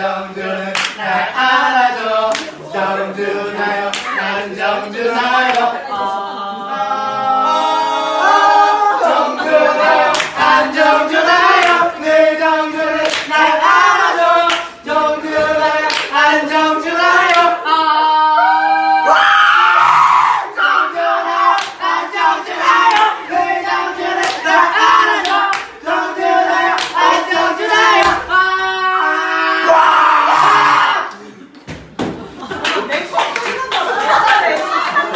정준은 날 알아줘 정준하 정준하요